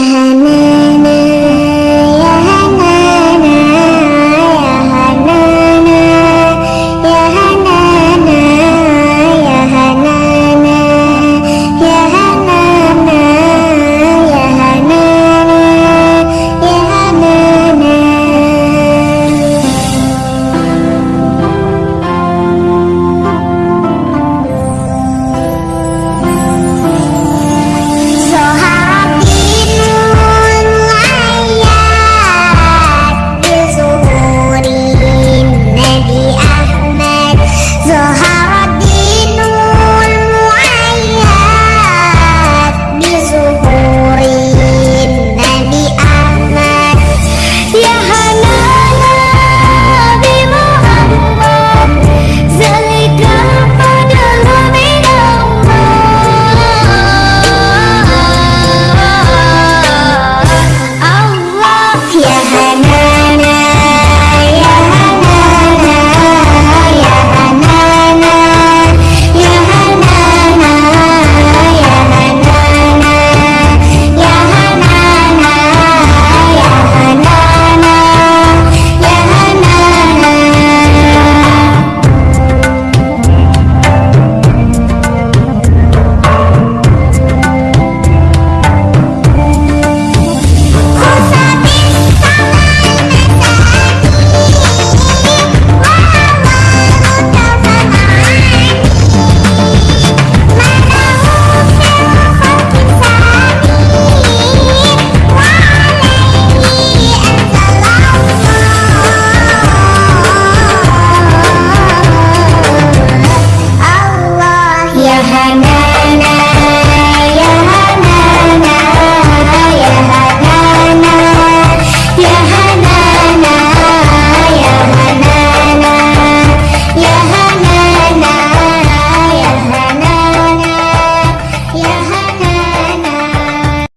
Mm-hmm.